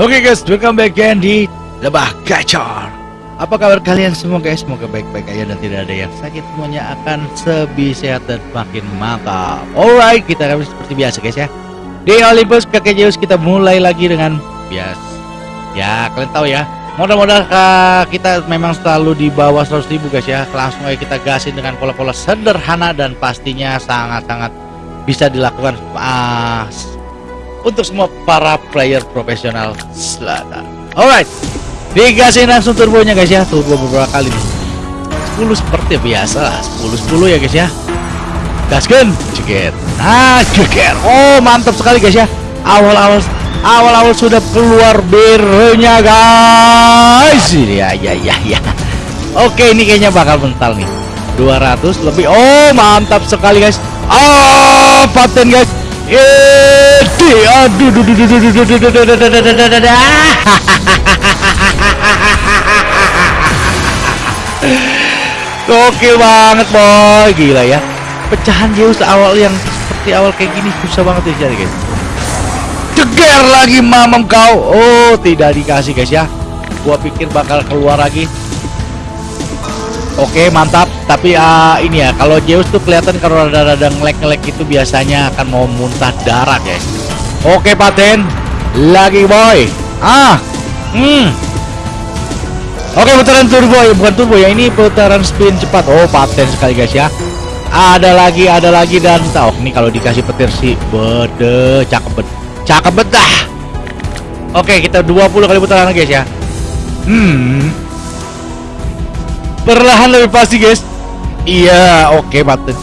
Oke guys, welcome back again di Lebah Gacor. Apa kabar kalian semua guys? Semoga baik-baik aja dan tidak ada yang sakit. Semuanya akan sehat dan makin mantap. Alright, kita akan seperti biasa guys ya. Di Olympus kakek Zeus kita mulai lagi dengan bias. Ya, kalian tahu ya. Modal-modal uh, kita memang selalu di bawah 100 ribu guys ya. Langsung aja kita gasin dengan pola-pola sederhana dan pastinya sangat-sangat bisa dilakukan uh, untuk semua para player profesional selatan. Alright, digasin langsung turbonya guys ya, turbo beberapa kali nih. 10 seperti biasa lah, 10 10 ya guys ya. Gaskan, ceker. Nah, ceker. Oh, mantap sekali guys ya. Awal-awal awal-awal sudah keluar birunya guys. Ya ya ya ya. Oke, ini kayaknya bakal mental nih. 200 lebih. Oh, mantap sekali guys. Oh, paten guys. Edi, aduh, duh, duh, duh, duh, duh, duh, duh, duh, duh, duh, duh, duh, duh, banget boy, gila ya. Pecahan Zeus awal yang seperti awal kayak gini susah banget dicari guys. Ceger lagi mamam kau. Oh, tidak dikasih guys ya. Gua pikir bakal keluar lagi. Oke mantap tapi uh, ini ya kalau Zeus tuh kelihatan kalau rada-rada ngelek-ngelek itu biasanya akan mau muntah darah guys Oke paten lagi boy. Ah hmm. Oke putaran turbo ya bukan turbo ya ini putaran spin cepat. Oh paten sekali guys ya. Ada lagi ada lagi dan tahu oh, ini kalau dikasih petir sih bede cakep bet cakep bet dah. Oke kita 20 kali putaran guys ya. Hmm. Perlahan lebih pasti guys iya oke okay, button.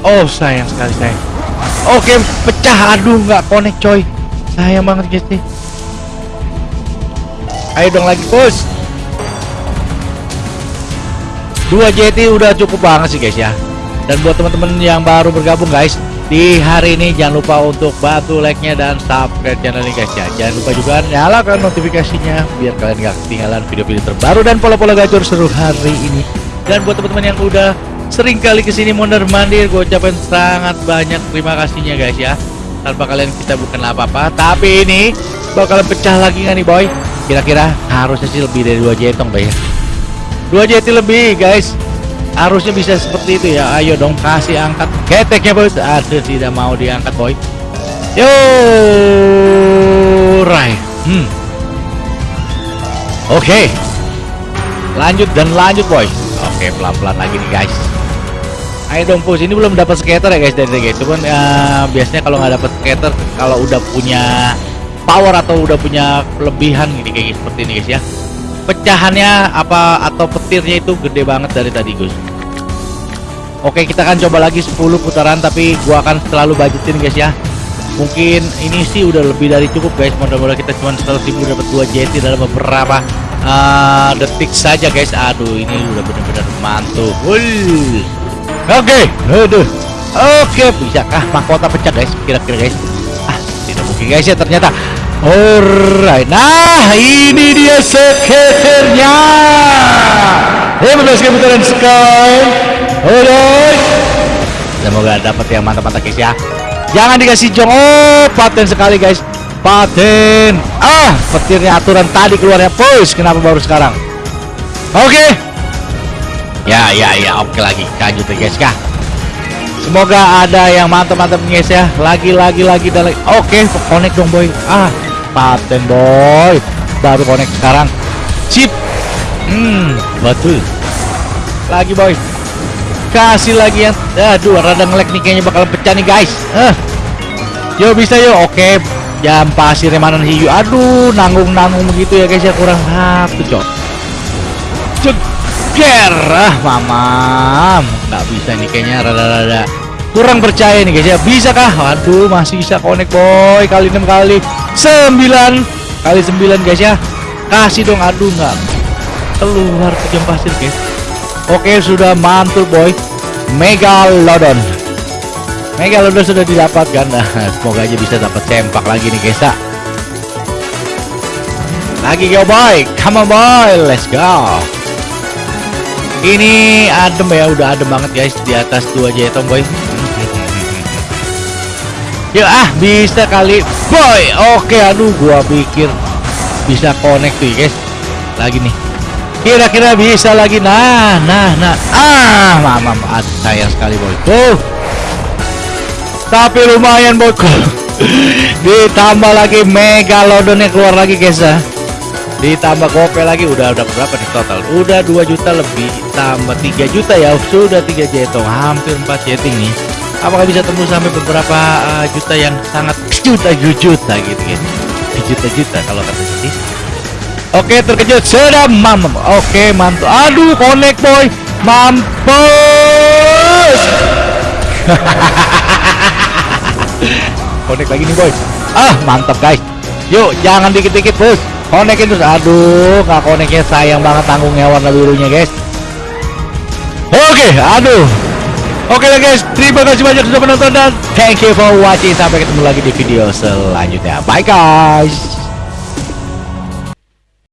Oh sayang sekali sayang. Oke okay, pecah. Aduh nggak connect coy. Sayang banget guys nih. Ayo dong lagi push dua JT udah cukup banget sih guys ya. Dan buat teman-teman yang baru bergabung guys di hari ini jangan lupa untuk bantu like-nya dan subscribe channel ini guys ya. Jangan lupa juga nyalakan notifikasinya biar kalian gak ketinggalan video-video terbaru dan pola-pola gacor seru hari ini dan buat teman-teman yang udah sering kali ke sini mondar mandir gue ucapin sangat banyak terima kasihnya guys ya. Tanpa kalian kita bukan apa-apa tapi ini bakalan pecah lagi nih boy? Kira-kira harusnya sih lebih dari dua jetong boy ya. Dua JT lebih guys. Harusnya bisa seperti itu ya. Ayo dong kasih angkat. Keteknya bos. Ada tidak mau diangkat boy? Yo right hmm. oke. Okay. lanjut dan lanjut boy oke pelan-pelan lagi nih guys. Ayo dong push ini belum dapat skater ya guys dari guys cuman uh, biasanya kalau nggak dapat skater kalau udah punya power atau udah punya kelebihan gini kayak seperti ini guys ya. Pecahannya apa atau petirnya itu gede banget dari tadi Gus. Oke kita akan coba lagi 10 putaran tapi gua akan selalu budgetin guys ya. Mungkin ini sih udah lebih dari cukup guys. Mudah-mudahan kita cuma 100 ribu dapat 2 JT dalam beberapa detik saja guys. Aduh ini udah bener-bener mantul. Oke okay. aduh. Oke okay. bisakah mahkota pecah guys? Kira-kira guys. Ah tidak mungkin guys ya ternyata. Alright, nah ini dia seketernya. 15 kali putaran sekali Alright Semoga dapat yang mantap-mantap guys ya. Jangan dikasih jong. Oh paten sekali guys Paten Ah petirnya aturan tadi keluarnya. Push kenapa baru sekarang? Oke. Okay. Ya ya ya oke okay lagi. Lanjut ya guys kah? Semoga ada yang mantap-mantap guys ya. Lagi lagi lagi dan lagi. Oke okay, connect dong boy. Ah paten boy. Baru connect sekarang. Chip hmm betul. Lagi boy. Kasih lagi yang aduh rada ngelek nih kayaknya bakal pecah nih guys. Eh yo bisa yo. Oke jam pasir mana hiu. Aduh nanggung nanggung begitu ya guys ya. Kurang satu cok. Ceger ah mamam. Nggak bisa nih kayaknya rada-rada. Kurang percaya nih guys ya. Bisa kah waduh masih bisa connect boy. Kali enam kali 9 kali 9 guys ya. Kasih dong. Aduh nggak keluar ke jam pasir guys. Oke sudah mantul boy. Megalodon megalodon sudah didapatkan nah semoga aja bisa dapat sempak lagi nih guys lagi go boy come on boy let's go ini adem ya udah adem banget guys di atas dua jetong boy Ya ah bisa kali boy. Oke aduh gua pikir bisa connect tuh guys. Lagi nih. Kira-kira bisa lagi. Nah, nah, nah. Ah, mama. sayang sekali boy. Tuh. Tapi lumayan boy. Ditambah lagi megalodonnya keluar lagi guys ya. Ditambah gope lagi udah udah berapa nih total? Udah 2 juta lebih tambah 3 juta ya. Sudah 3 jetong, hampir 4 jetting nih apakah bisa tembus sampai beberapa uh, juta yang sangat juta juta gitu kan juta juta kalau kata sih oke terkejut sudah mam oke mantu aduh connect boy mampus connect lagi nih boy ah mantap guys yuk jangan dikit-dikit bos connectin terus aduh nggak connectnya sayang banget tanggungnya warna birunya guys oke aduh Oke lah guys, terima kasih banyak sudah menonton dan thank you for watching. Sampai ketemu lagi di video selanjutnya. Bye guys.